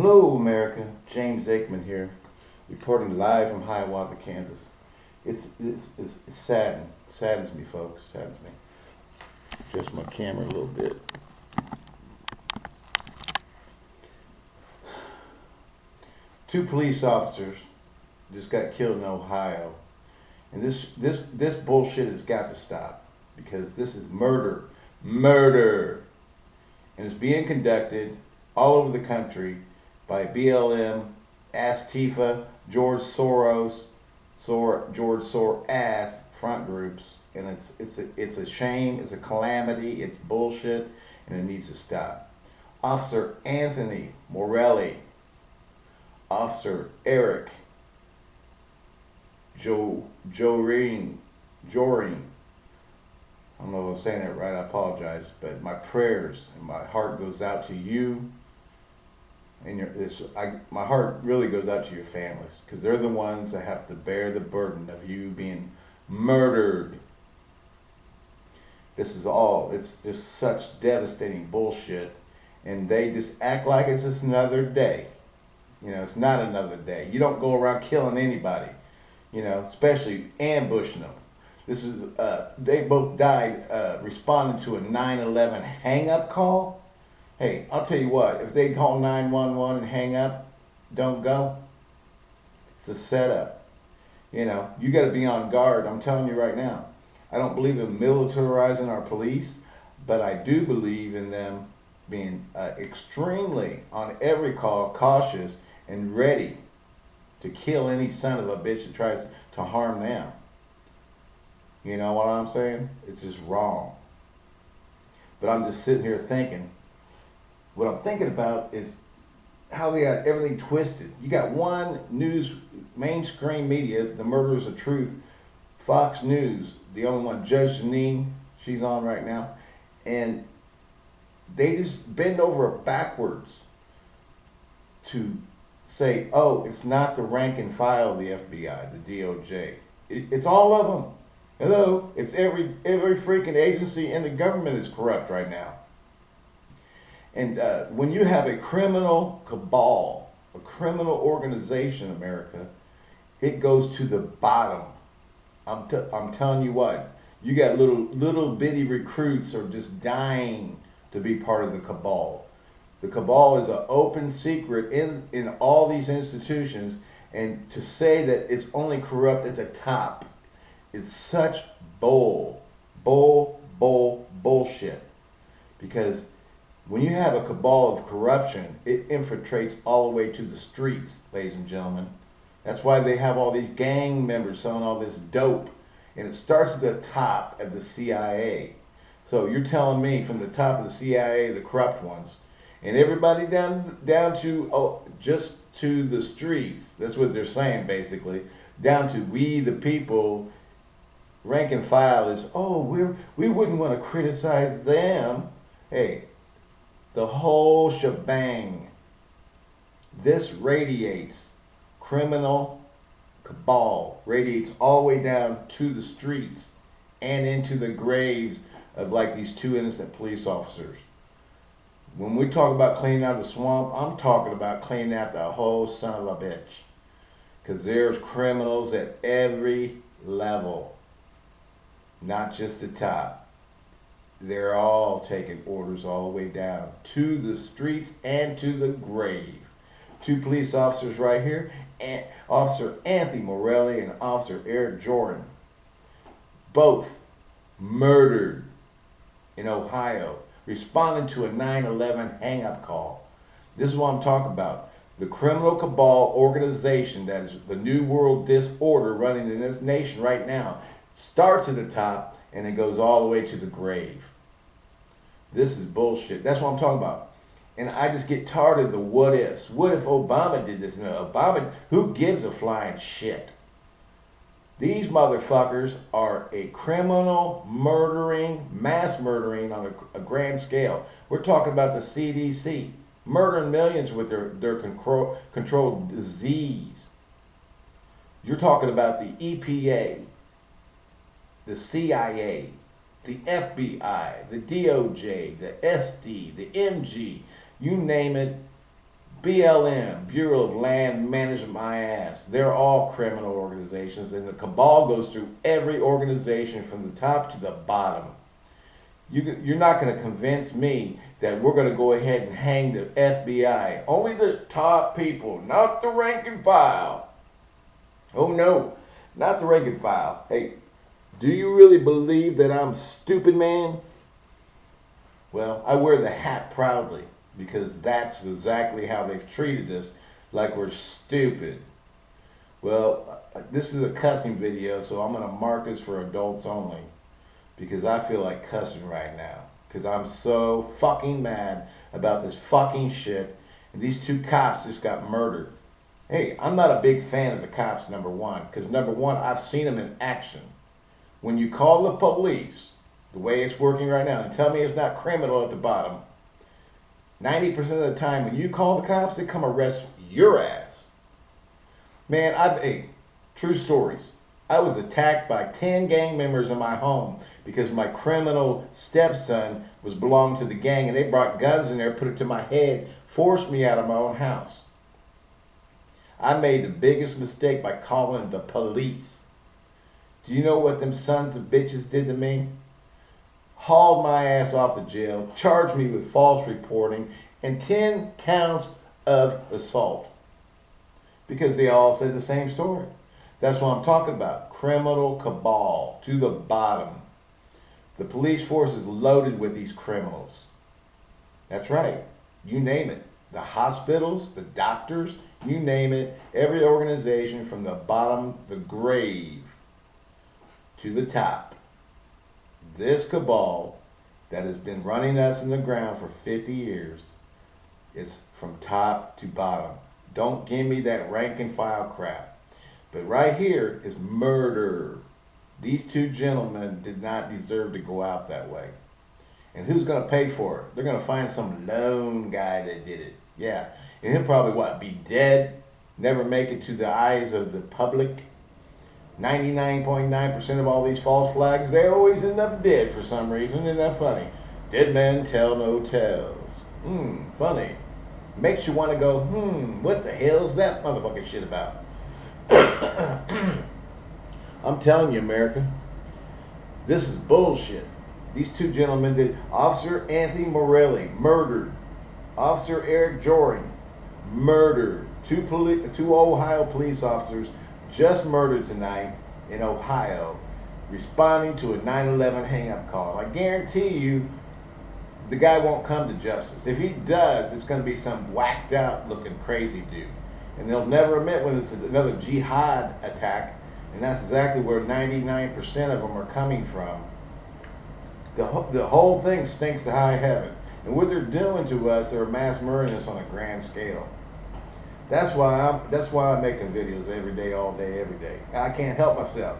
Hello, America. James Aikman here, reporting live from Hiawatha, Kansas. It's it's it's, it's saddened, saddens me, folks. Saddens me. Adjust my camera a little bit. Two police officers just got killed in Ohio, and this this this bullshit has got to stop because this is murder, murder, and it's being conducted all over the country by BLM, Antifa, George Soros, Sor, George Soros front groups, and it's it's a, it's a shame, it's a calamity, it's bullshit, and it needs to stop. Officer Anthony Morelli, Officer Eric Joe Joering Joering. I don't know if I'm saying that right. I apologize, but my prayers and my heart goes out to you and your I my heart really goes out to your families because they're the ones that have to bear the burden of you being murdered. This is all it's just such devastating bullshit and they just act like it's just another day. You know, it's not another day. You don't go around killing anybody, you know, especially ambushing them. This is uh, they both died uh, responding to a 9/11 hang-up call Hey, I'll tell you what, if they call 911 and hang up, don't go. It's a setup. You know, you got to be on guard. I'm telling you right now. I don't believe in militarizing our police, but I do believe in them being uh, extremely, on every call, cautious and ready to kill any son of a bitch that tries to harm them. You know what I'm saying? It's just wrong. But I'm just sitting here thinking, what I'm thinking about is how they got everything twisted. You got one news, mainstream media, the murderers of truth, Fox News, the only one, Judge Jeanine, she's on right now, and they just bend over backwards to say, oh, it's not the rank and file of the FBI, the DOJ. It, it's all of them. Hello, it's every every freaking agency in the government is corrupt right now. And uh, when you have a criminal cabal, a criminal organization, America, it goes to the bottom. I'm, I'm telling you what, you got little little bitty recruits are just dying to be part of the cabal. The cabal is an open secret in, in all these institutions, and to say that it's only corrupt at the top is such bull, bull, bull, bullshit. Because when you have a cabal of corruption, it infiltrates all the way to the streets, ladies and gentlemen. That's why they have all these gang members selling all this dope. And it starts at the top of the CIA. So you're telling me from the top of the CIA, the corrupt ones, and everybody down down to oh, just to the streets. That's what they're saying basically. Down to we the people, rank and file is oh we're we wouldn't want to criticize them. Hey, the whole shebang. This radiates criminal cabal, radiates all the way down to the streets and into the graves of like these two innocent police officers. When we talk about cleaning out the swamp, I'm talking about cleaning out the whole son of a bitch. Because there's criminals at every level, not just the top they're all taking orders all the way down to the streets and to the grave. Two police officers right here, and Officer Anthony Morelli and Officer Eric Jordan, both murdered in Ohio, responding to a 9-11 hang-up call. This is what I'm talking about. The criminal cabal organization that is the New World Disorder running in this nation right now starts at the top and it goes all the way to the grave. This is bullshit. That's what I'm talking about. And I just get tired of the what ifs. What if Obama did this? No, Obama, who gives a flying shit? These motherfuckers are a criminal murdering, mass murdering on a, a grand scale. We're talking about the CDC murdering millions with their, their control, controlled disease. You're talking about the EPA, the CIA, the FBI, the DOJ, the SD, the MG, you name it, BLM, Bureau of Land Management, my ass. They're all criminal organizations, and the cabal goes through every organization from the top to the bottom. You, you're not going to convince me that we're going to go ahead and hang the FBI. Only the top people, not the rank and file. Oh no, not the rank and file. Hey, do you really believe that I'm stupid, man? Well, I wear the hat proudly because that's exactly how they've treated us, like we're stupid. Well, uh, this is a cussing video, so I'm going to mark this for adults only because I feel like cussing right now because I'm so fucking mad about this fucking shit. And these two cops just got murdered. Hey, I'm not a big fan of the cops, number one, because number one, I've seen them in action. When you call the police, the way it's working right now, and tell me it's not criminal at the bottom, 90% of the time when you call the cops, they come arrest your ass. Man, I've, hey, true stories. I was attacked by 10 gang members in my home because my criminal stepson was belonged to the gang and they brought guns in there, put it to my head, forced me out of my own house. I made the biggest mistake by calling the police. Do you know what them sons of bitches did to me? Hauled my ass off the jail, charged me with false reporting, and 10 counts of assault. Because they all said the same story. That's what I'm talking about. Criminal cabal to the bottom. The police force is loaded with these criminals. That's right. You name it. The hospitals, the doctors, you name it. Every organization from the bottom, the grave, to the top. This cabal that has been running us in the ground for 50 years is from top to bottom. Don't give me that rank and file crap. But right here is murder. These two gentlemen did not deserve to go out that way. And who's going to pay for it? They're going to find some lone guy that did it. Yeah. And he'll probably, what, be dead? Never make it to the eyes of the public? 99.9% of all these false flags, they always end up dead for some reason. Isn't that funny? Dead men tell no tales. Hmm, funny. Makes you want to go, hmm, what the hell's that motherfucking shit about? I'm telling you, America, this is bullshit. These two gentlemen did. Officer Anthony Morelli murdered. Officer Eric Joring murdered. Two, two Ohio police officers just murdered tonight in Ohio, responding to a 9/11 hang-up call. I guarantee you, the guy won't come to justice. If he does, it's going to be some whacked out looking crazy dude and they'll never admit when it's another jihad attack, and that's exactly where 99% of them are coming from. The, the whole thing stinks to high heaven. And what they're doing to us, they're mass murdering us on a grand scale. That's why I'm that's why I'm making videos every day, all day, every day. I can't help myself.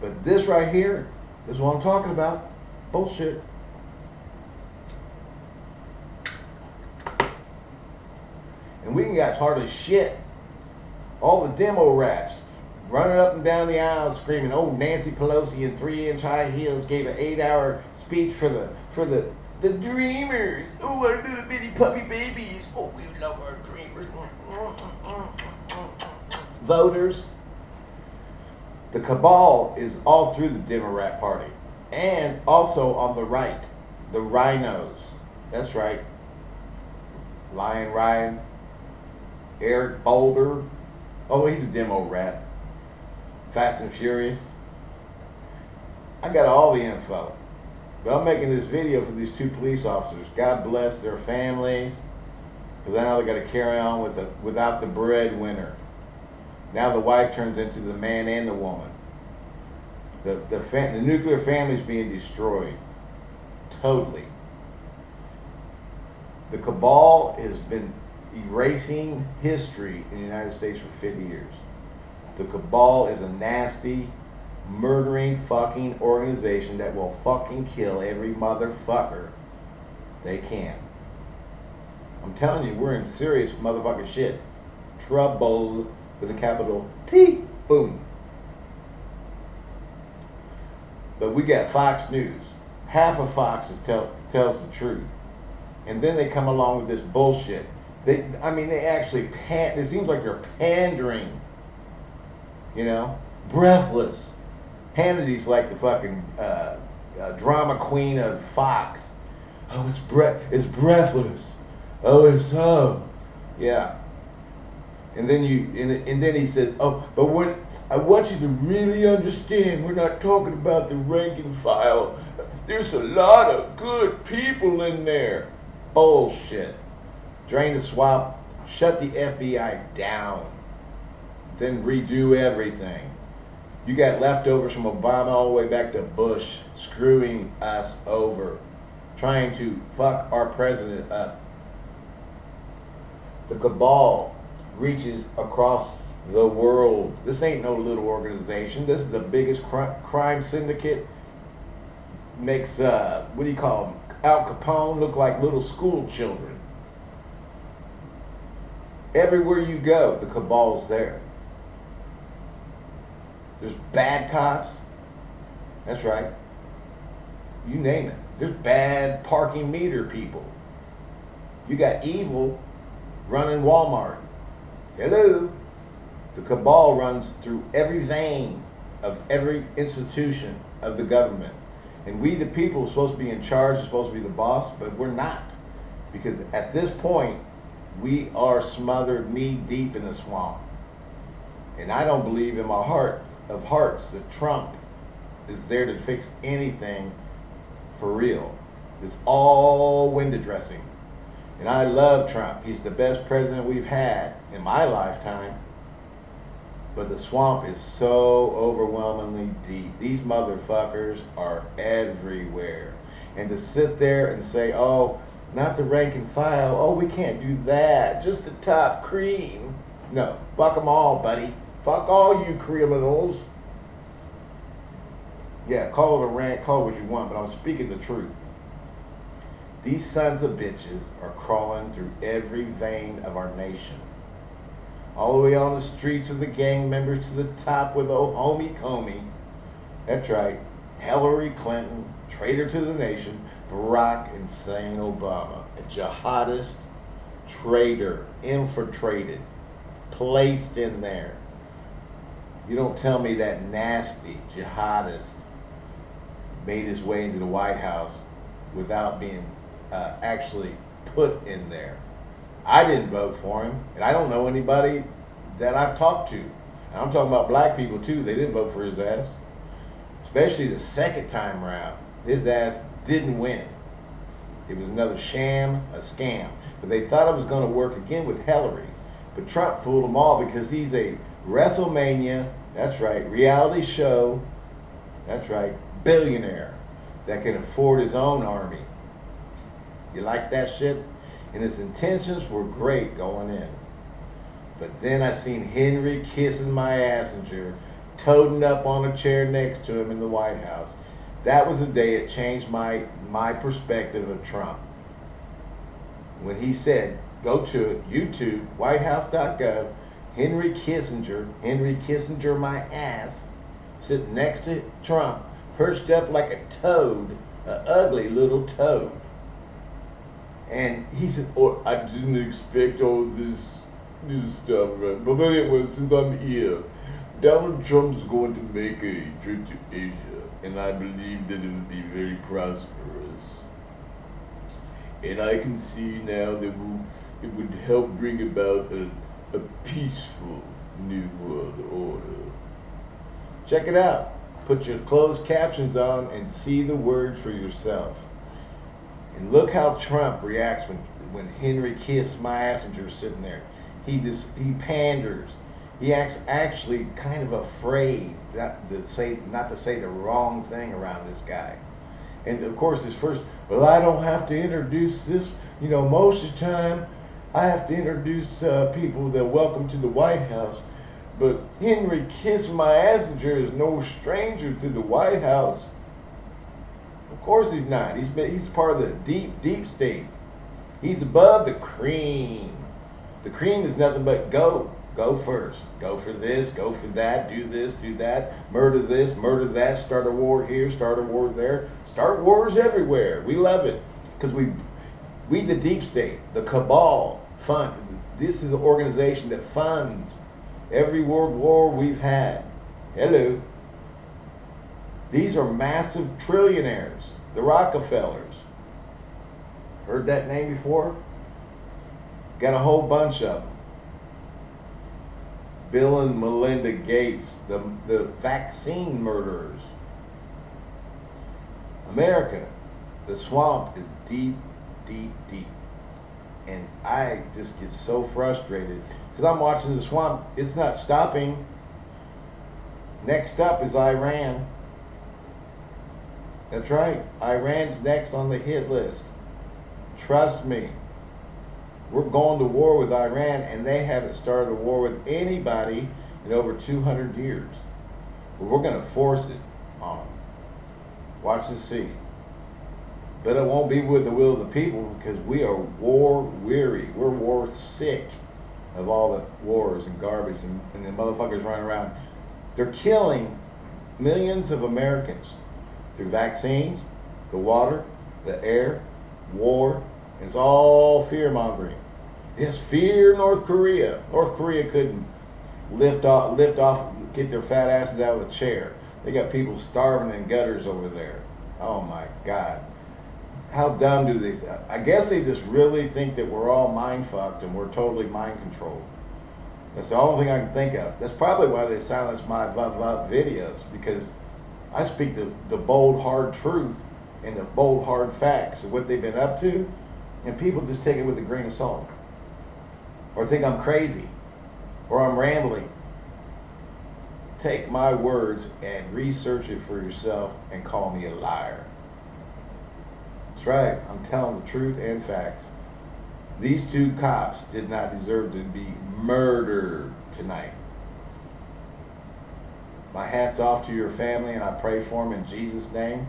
But this right here is what I'm talking about. Bullshit. and we got hardly shit. All the demo rats running up and down the aisle screaming, "Oh, Nancy Pelosi in three-inch high heels gave an eight-hour speech for the for the the dreamers. Oh, our little bitty puppy babies. Oh, we love our dreamers." Voters. The cabal is all through the Democrat Party, and also on the right, the rhinos. That's right. Lion Ryan, Eric Boulder. Oh, he's a demo rat. Fast and Furious. I got all the info. I'm making this video for these two police officers. God bless their families. Because I know they got to carry on with the, without the breadwinner. Now the wife turns into the man and the woman. The, the, the nuclear family is being destroyed. Totally. The cabal has been erasing history in the United States for 50 years. The cabal is a nasty, murdering fucking organization that will fucking kill every motherfucker they can. I'm telling you, we're in serious motherfucking shit. Trouble with a capital T. Boom. But we got Fox News. Half of Fox is tell, tells the truth. And then they come along with this bullshit They, I mean, they actually pan. It seems like they're pandering. You know, breathless. Hannity's like the fucking uh, uh, drama queen of Fox. Oh, it's breath. It's breathless. Oh, it's so. Yeah. And then you, and, and then he said, oh, but what I want you to really understand, we're not talking about the rank and file. There's a lot of good people in there. Bullshit. Drain the swamp, shut the FBI down, then redo everything. You got leftovers from Obama all the way back to Bush screwing us over, trying to fuck our president up. The cabal reaches across the world. This ain't no little organization. This is the biggest cr crime syndicate. Makes, uh, what do you call them? Al Capone look like little school children. Everywhere you go, the cabal's there. There's bad cops. That's right. You name it. There's bad parking meter people. You got evil running Walmart. Hello. The cabal runs through every vein of every institution of the government. And we, the people, are supposed to be in charge, are supposed to be the boss, but we're not. Because at this point, we are smothered knee deep in the swamp. And I don't believe in my heart of hearts that Trump is there to fix anything for real. It's all window dressing. And I love Trump. He's the best president we've had in my lifetime. But the swamp is so overwhelmingly deep. These motherfuckers are everywhere. And to sit there and say, oh, not the rank and file, oh, we can't do that, just the top cream. No, fuck them all, buddy. Fuck all you criminals. Yeah, call it a rant, call it what you want, but I'm speaking the truth. These sons of bitches are crawling through every vein of our nation all the way on the streets of the gang members to the top with old homie Comey. That's right, Hillary Clinton, traitor to the nation, Barack insane Obama, a jihadist, traitor, infiltrated, placed in there. You don't tell me that nasty jihadist made his way into the White House without being uh, actually put in there. I didn't vote for him, and I don't know anybody that I've talked to. And I'm talking about black people too. They didn't vote for his ass, especially the second time around. His ass didn't win. It was another sham, a scam. But they thought it was going to work again with Hillary. But Trump fooled them all because he's a WrestleMania, that's right, reality show, that's right, billionaire that can afford his own army. You like that shit? and his intentions were great going in. But then I seen Henry kissing my assenger, toting up on a chair next to him in the White House. That was the day it changed my my perspective of Trump. When he said, go to it, YouTube, whitehouse.gov, Henry Kissinger, Henry Kissinger my ass, sitting next to Trump, perched up like a toad, an ugly little toad. And he said, oh, I didn't expect all this new stuff, right? But anyway, since I'm here, Donald Trump's going to make a trip to Asia, and I believe that it will be very prosperous. And I can see now that it would help bring about a, a peaceful new world order. Check it out. Put your closed captions on and see the word for yourself. And look how Trump reacts when when Henry Kiss is sitting there. He just he panders. He acts actually kind of afraid not to say not to say the wrong thing around this guy. And of course, his first, well, I don't have to introduce this. You know, most of the time, I have to introduce uh, people that welcome to the White House. But Henry Kiss My Assinger is no stranger to the White House. Of course he's not. He's been, he's part of the deep, deep state. He's above the cream. The cream is nothing but go. Go first. Go for this, go for that, do this, do that, murder this, murder that, start a war here, start a war there. Start wars everywhere. We love it. Because we we the deep state, the cabal, fund. This is an organization that funds every world war we've had. Hello. These are massive trillionaires, the Rockefellers. Heard that name before? Got a whole bunch of them. Bill and Melinda Gates, the, the vaccine murderers. America, the swamp is deep, deep, deep. And I just get so frustrated because I'm watching the swamp. It's not stopping. Next up is Iran. That's right. Iran's next on the hit list. Trust me. We're going to war with Iran, and they haven't started a war with anybody in over 200 years. But we're going to force it on them. Watch and see. But it won't be with the will of the people because we are war weary. We're war sick of all the wars and garbage and, and the motherfuckers running around. They're killing millions of Americans through vaccines, the water, the air, war. It's all fear mongering. Yes, fear North Korea. North Korea couldn't lift off, lift off, get their fat asses out of the chair. They got people starving in gutters over there. Oh my God. How dumb do they? I guess they just really think that we're all mind fucked and we're totally mind controlled. That's the only thing I can think of. That's probably why they silenced my videos because I speak the, the bold, hard truth and the bold, hard facts of what they've been up to, and people just take it with a grain of salt. Or think I'm crazy, or I'm rambling. Take my words and research it for yourself and call me a liar. That's right, I'm telling the truth and facts. These two cops did not deserve to be murdered tonight. My hat's off to your family, and I pray for them in Jesus' name.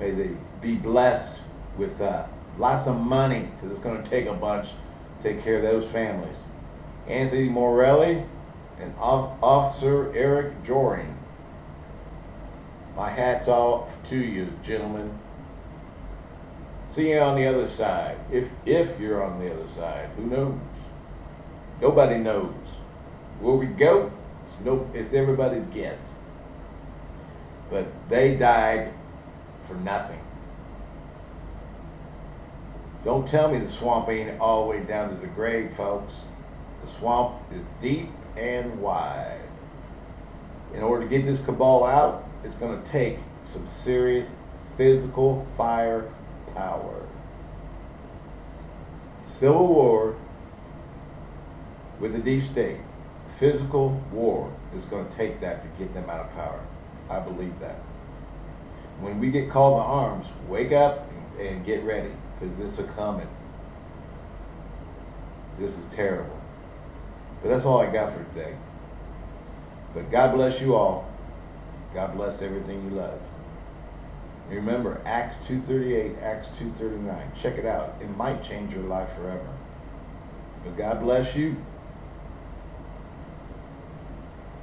May they be blessed with uh, lots of money, because it's going to take a bunch to take care of those families. Anthony Morelli and Officer Eric Joering. My hat's off to you, gentlemen. See you on the other side. If if you're on the other side, who knows? Nobody knows. Where we go, it's, no, it's everybody's guess. But they died for nothing. Don't tell me the swamp ain't all the way down to the grave, folks. The swamp is deep and wide. In order to get this cabal out, it's going to take some serious physical fire power. Civil war with the deep state physical war is going to take that to get them out of power. I believe that. When we get called to arms, wake up and, and get ready because it's a coming. This is terrible. But that's all I got for today. But God bless you all. God bless everything you love. Remember, Acts 2.38, Acts 2.39. Check it out. It might change your life forever. But God bless you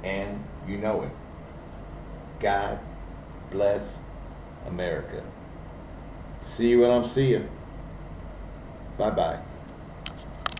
and you know it. God bless America. See you when I'm seeing. Bye bye.